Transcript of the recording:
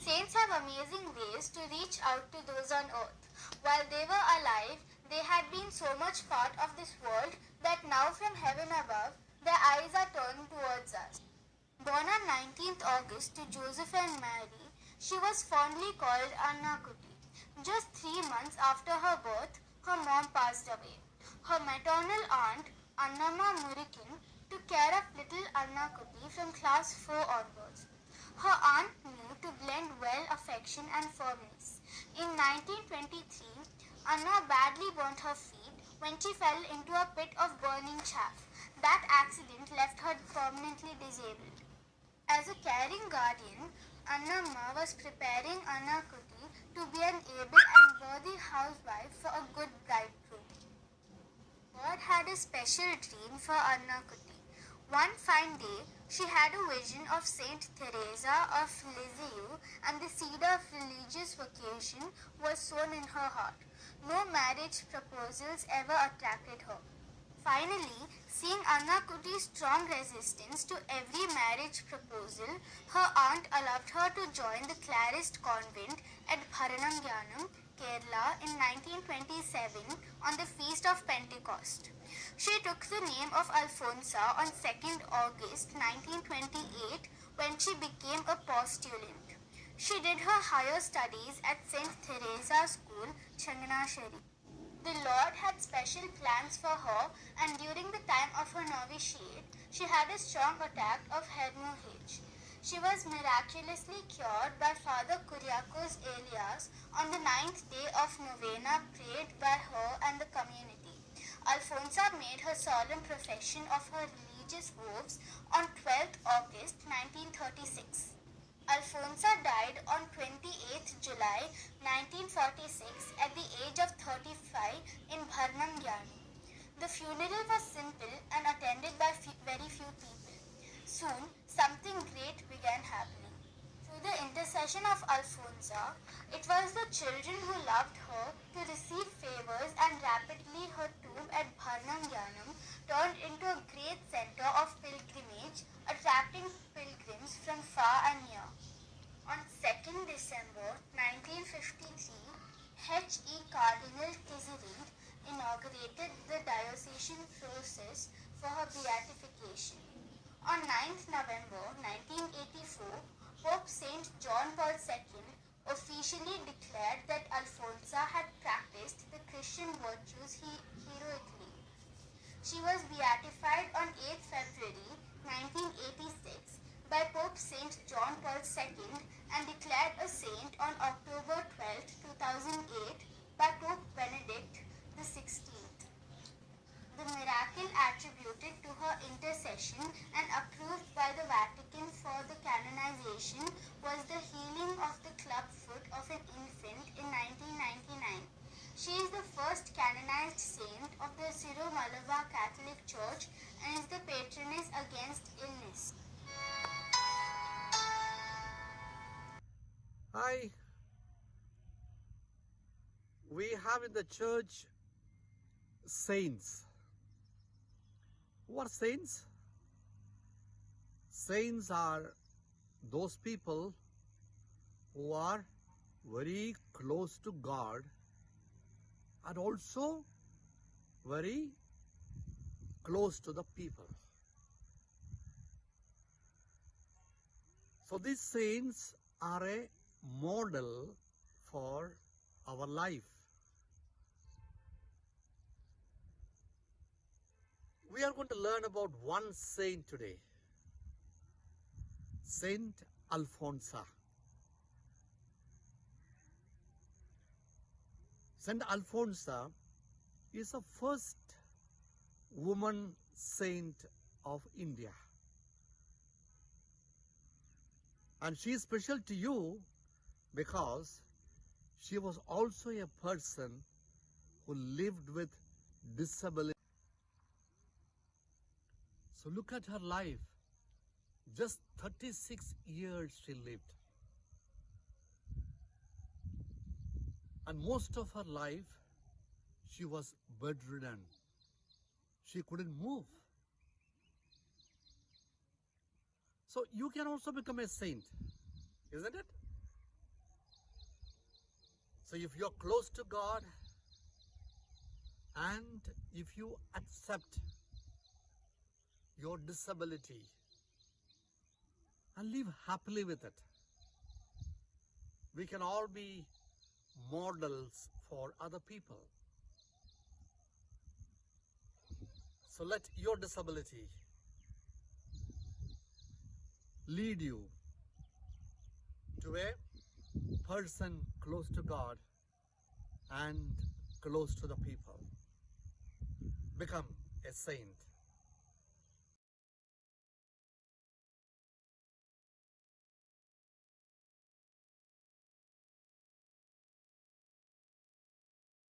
Saints have amazing ways to reach out to those on earth. While they were alive, they had been so much part of this world that now from heaven above, their eyes are turned towards us. Born on 19th August to Joseph and Mary, she was fondly called Annakutty. Just three months after her birth, her mom passed away. Her maternal aunt, Annamma Murickan, took care of little Annakutty from class 4 onwards. Her aunt knew to blend well affection and firmness. In 1923, Anna badly burnt her feet when she fell into a pit of burning chaff. That accident left her permanently disabled. As a caring guardian, Annamma was preparing Annakutty to be an able and worthy housewife for a good bridegroom. God had a special dream for Annakutty. One fine day, she had a vision of Saint Teresa of Lisieux and the seed of religious vocation was sown in her heart. No marriage proposals ever attracted her. Finally, seeing Annakutty's strong resistance to every marriage proposal, her aunt allowed her to join the Clarist convent at Bharananganam, Kerala in 1927 on the feast of Pentecost. She took the name of Alfonsa on 2nd August 1928 when she became a postulant. She did her higher studies at St. Teresa School, Changanassery. The Lord had special plans for her, and during the time of her novitiate, she had a strong attack of hemorrhage. She was miraculously cured by Father Kuriakose Elias on the ninth day of novena prayed by her and the community. Alfonsa made her solemn profession of her religious vows on 12th August 1936. Alfonsa died on 28th July 1946 at the age of 35 in Bharananganam. The funeral was simple and attended by few, very few people. Soon, something great began happening. Through the intercession of Alfonsa, it was the children who loved her to receive favors and rapidly her at Bharananganam turned into a great center of pilgrimage, attracting pilgrims from far and near. On 2nd December 1953, H.E. Cardinal Tisserant inaugurated the diocesan process for her beatification. On 9th November 1984, Pope St. John Paul II officially declared that Alfonsa had practiced Christian virtues he- heroically. She was beatified on 8th February 1986 by Pope St. John Paul II and declared a saint on October 12, 2008 by Pope Benedict XVI. The miracle attributed to her intercession and approved by the Vatican for the canonization was the healing of the club foot of an infant in 1999. She is the first canonized saint of the Syro-Malabar Catholic Church and is the patroness against illness. Hi. We have in the church saints. What saints? Saints are those people who are very close to God and also very close to the people. So these saints are a model for our life. We are going to learn about one saint today Saint Alfonsa. Saint Alfonsa is the first woman saint of India. And she is special to you because she was also a person who lived with disability. So look at her life. Just 36 years she lived. And most of her life, she was bedridden. She couldn't move. So you can also become a saint, isn't it? So if you're close to God and if you accept your disability and live happily with it, we can all be models for other people. So let your disability lead you to a person close to God and close to the people. Become a saint.